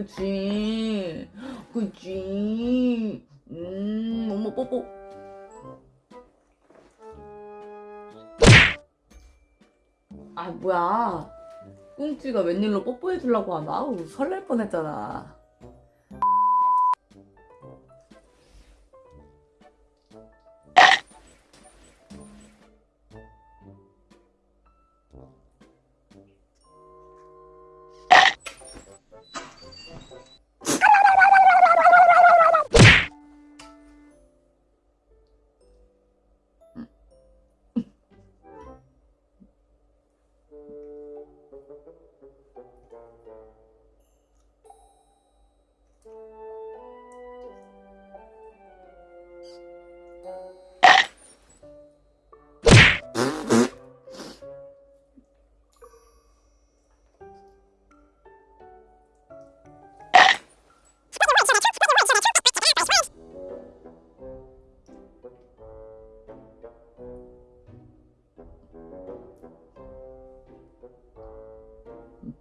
그치? 그치? 음 어머 뽀뽀. 아 뭐야. 꿍찌가 웬일로 뽀뽀해 주려고 하나? 아우 설렐 뻔했잖아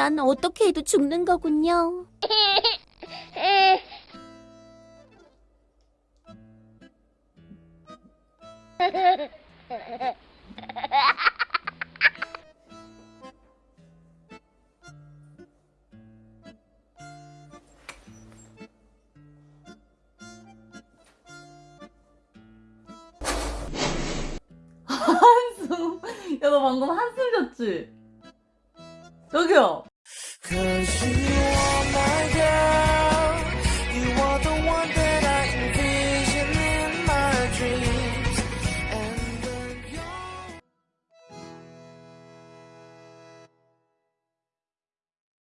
난 어떻게 해도 죽는 거군요. 한숨 야 너 방금 한숨 잤지? 저기요 可惜。